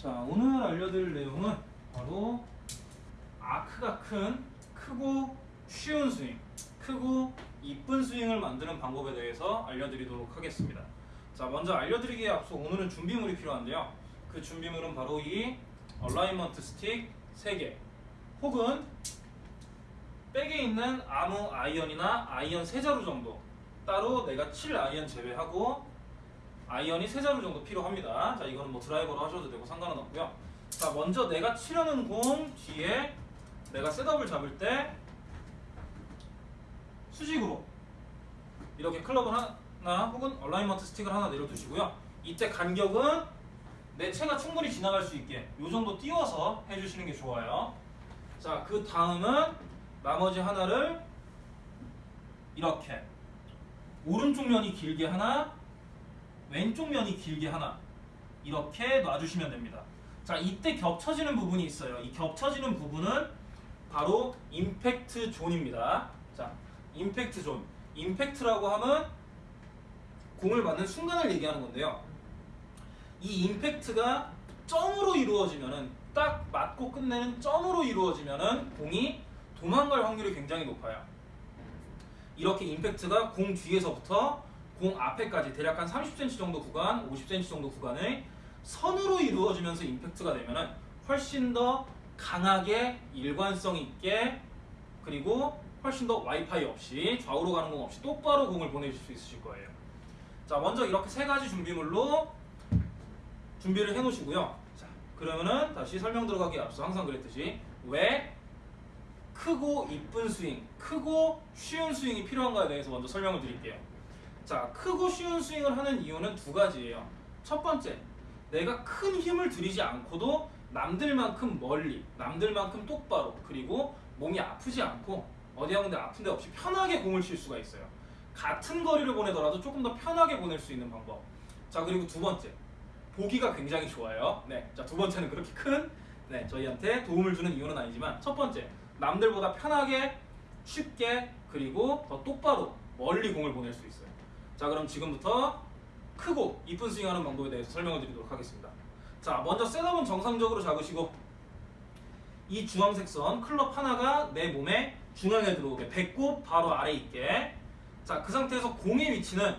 자 오늘 알려드릴 내용은 바로 아크가 큰 크고 쉬운 스윙 크고 이쁜 스윙을 만드는 방법에 대해서 알려드리도록 하겠습니다. 자 먼저 알려드리기에 앞서 오늘은 준비물이 필요한데요. 그 준비물은 바로 이 alignment stick 3개 혹은 백에 있는 아무 아이언이나 아이언 3자루 정도 따로 내가 칠 아이언 제외하고 아이언이 세 자루 정도 필요합니다. 자, 이거는 뭐 드라이버로 하셔도 되고 상관은 없고요. 자, 먼저 내가 치려는 공 뒤에 내가 셋업을 잡을 때 수직으로 이렇게 클럽을 하나 혹은 alignment stick을 하나 내려두시고요. 이때 간격은 내 채가 충분히 지나갈 수 있게 이 정도 띄워서 해주시는 게 좋아요. 자, 그 다음은 나머지 하나를 이렇게 오른쪽 면이 길게 하나 왼쪽 면이 길게 하나 이렇게 놔주시면 됩니다. 자 이때 겹쳐지는 부분이 있어요. 이 겹쳐지는 부분은 바로 임팩트 존입니다. 자 임팩트 존 임팩트라고 하면 공을 맞는 순간을 얘기하는 건데요. 이 임팩트가 점으로 이루어지면은 딱 맞고 끝내는 점으로 이루어지면은 공이 도망갈 확률이 굉장히 높아요. 이렇게 임팩트가 공 뒤에서부터 공 앞에까지 대략 한 30cm 정도 구간, 50cm 정도 구간의 선으로 이루어지면서 임팩트가 되면은 훨씬 더 강하게 일관성 있게 그리고 훨씬 더 와이파이 없이 좌우로 가는 공 없이 똑바로 공을 보내실 수 있으실 거예요. 자, 먼저 이렇게 세 가지 준비물로 준비를 해 놓으시고요. 자, 그러면은 다시 설명 들어가기 앞서 항상 그랬듯이 왜 크고 이쁜 스윙, 크고 쉬운 스윙이 필요한가에 대해서 먼저 설명을 드릴게요. 자, 크고 쉬운 스윙을 하는 이유는 두 가지예요. 첫 번째, 내가 큰 힘을 들이지 않고도 남들만큼 멀리, 남들만큼 똑바로, 그리고 몸이 아프지 않고 어디 한 군데 아픈 데 없이 편하게 공을 칠 수가 있어요. 같은 거리를 보내더라도 조금 더 편하게 보낼 수 있는 방법. 자, 그리고 두 번째, 보기가 굉장히 좋아요. 네, 자, 두 번째는 그렇게 큰, 네, 저희한테 도움을 주는 이유는 아니지만, 첫 번째, 남들보다 편하게, 쉽게, 그리고 더 똑바로 멀리 공을 보낼 수 있어요. 자 그럼 지금부터 크고 이쁜 스윙하는 방법에 대해서 설명을 드리도록 하겠습니다. 자 먼저 셋업은 정상적으로 잡으시고 이 주황색 선 클럽 하나가 내 몸의 중앙에 들어오게 배꼽 바로 아래 있게 자 그 상태에서 공의 위치는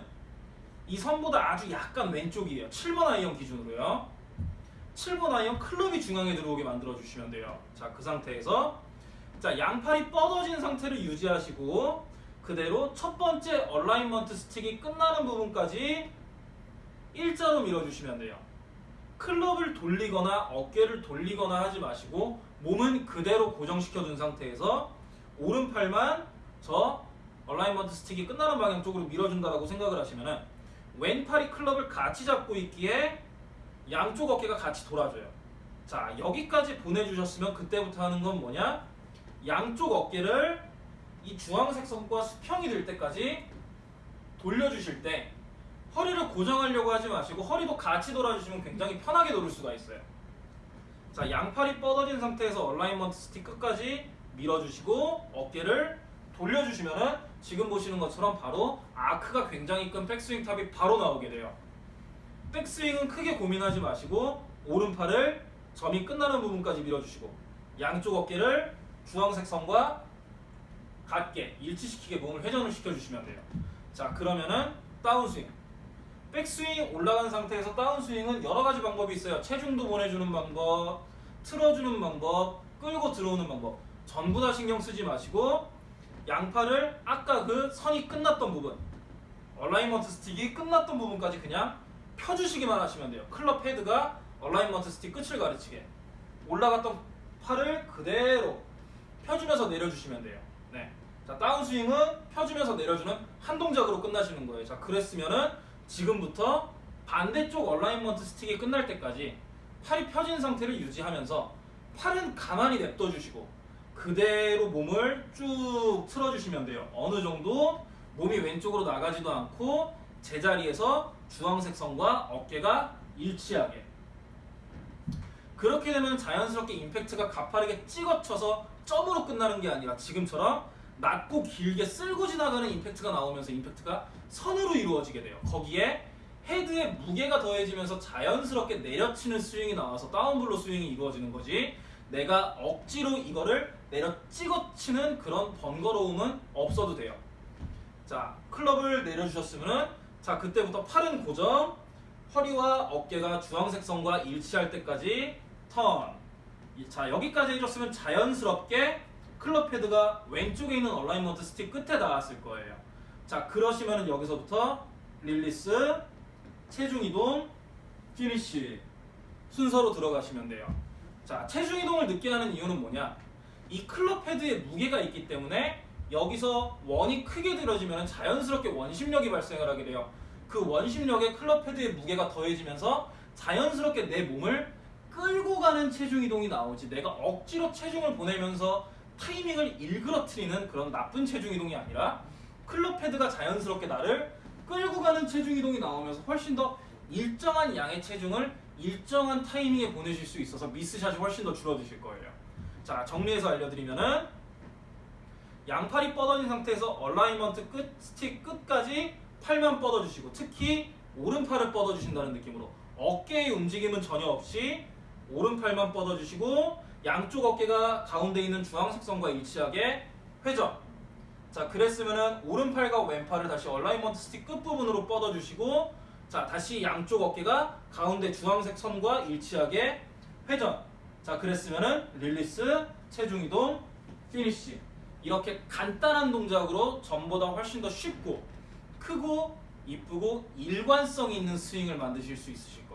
이 선보다 아주 약간 왼쪽이에요. 7번 아이언 기준으로요. 7번 아이언 클럽이 중앙에 들어오게 만들어 주시면 돼요. 자 그 상태에서 자 양팔이 뻗어진 상태를 유지하시고 그대로 첫 번째 alignment stick이 끝나는 부분까지 일자로 밀어주시면 돼요. 클럽을 돌리거나 어깨를 돌리거나 하지 마시고 몸은 그대로 고정시켜 둔 상태에서 오른팔만 저 얼라인먼트 스틱이 끝나는 방향 쪽으로 밀어준다고 생각을 하시면 왼팔이 클럽을 같이 잡고 있기에 양쪽 어깨가 같이 돌아줘요. 자 여기까지 보내주셨으면 그때부터 하는 건 뭐냐? 양쪽 어깨를 이 주황색 선과 수평이 될 때까지 돌려주실 때 허리를 고정하려고 하지 마시고 허리도 같이 돌아주시면 굉장히 편하게 돌을 수가 있어요. 자, 양팔이 뻗어진 상태에서 alignment stick 끝까지 밀어주시고 어깨를 돌려주시면은 지금 보시는 것처럼 바로 아크가 굉장히 큰 백스윙 top이 바로 나오게 돼요. 백스윙은 크게 고민하지 마시고 오른팔을 점이 끝나는 부분까지 밀어주시고 양쪽 어깨를 주황색 선과 같게 일치시키게 몸을 회전을 시켜주시면 돼요. 자 그러면은 다운스윙 백스윙 올라간 상태에서 다운스윙은 여러 가지 방법이 있어요. 체중도 보내주는 방법, 틀어주는 방법, 끌고 들어오는 방법 전부 다 신경 쓰지 마시고 양팔을 아까 그 선이 끝났던 부분 alignment 스틱이 끝났던 부분까지 그냥 펴주시기만 하시면 돼요. 클럽 헤드가 alignment 스틱 끝을 가르치게 올라갔던 팔을 그대로 펴주면서 내려주시면 돼요. 네. 자, 다운스윙은 펴주면서 내려주는 한 동작으로 끝나시는 거예요. 자, 그랬으면은 지금부터 반대쪽 얼라인먼트 스틱이 끝날 때까지 팔이 펴진 상태를 유지하면서 팔은 가만히 냅둬 주시고 그대로 몸을 쭉 틀어 주시면 돼요. 어느 정도 몸이 왼쪽으로 나가지도 않고 제자리에서 주황색 선과 어깨가 일치하게 그렇게 되면 자연스럽게 임팩트가 가파르게 찍어쳐서 점으로 끝나는 게 아니라 지금처럼 낮고 길게 쓸고 지나가는 임팩트가 나오면서 임팩트가 선으로 이루어지게 돼요. 거기에 헤드에 무게가 더해지면서 자연스럽게 내려치는 스윙이 나와서 다운블로 스윙이 이루어지는 거지 내가 억지로 이거를 내려 찍어치는 그런 번거로움은 없어도 돼요 자 클럽을 내려주셨으면은 자 그때부터 팔은 고정 허리와 어깨가 주황색 선과 일치할 때까지 턴. 이- 자 여기까지 해줬으면 자연스럽게 클럽 헤드가 왼쪽에 있는 alignment 스틱 끝에 닿았을 거예요. 자 그러시면은 여기서부터 릴리스, 체중 이동, 피니쉬 순서로 들어가시면 돼요. 자 체중 이동을 늦게 하는 이유는 뭐냐? 이 클럽 헤드에 무게가 있기 때문에 여기서 원이 크게 들어지면 자연스럽게 원심력이 발생을 하게 돼요. 그 원심력에 클럽 헤드의 무게가 더해지면서 자연스럽게 내 몸을 끌고 가는 체중 이동이 나오지 내가 억지로 체중을 보내면서 타이밍을 일그러뜨리는 그런 나쁜 체중 이동이 아니라 클럽 헤드가 자연스럽게 나를 끌고 가는 체중 이동이 나오면서 훨씬 더 일정한 양의 체중을 일정한 타이밍에 보내실 수 있어서 미스샷이 훨씬 더 줄어드실 거예요. 자 정리해서 알려드리면은 양팔이 뻗어진 상태에서 alignment 끝 스틱 끝까지 팔만 뻗어주시고 특히 오른팔을 뻗어주신다는 느낌으로 어깨의 움직임은 전혀 없이 오른팔만 뻗어주시고 양쪽 어깨가 가운데 있는 주황색 선과 일치하게 회전 자 그랬으면은 오른팔과 왼팔을 다시 alignment 스틱 끝부분으로 뻗어주시고 자 다시 양쪽 어깨가 가운데 주황색 선과 일치하게 회전 자 그랬으면은 릴리스 체중 이동 피니쉬 이렇게 간단한 동작으로 전보다 훨씬 더 쉽고 크고 이쁘고 일관성 있는 스윙을 만드실 수 있으실 거예요.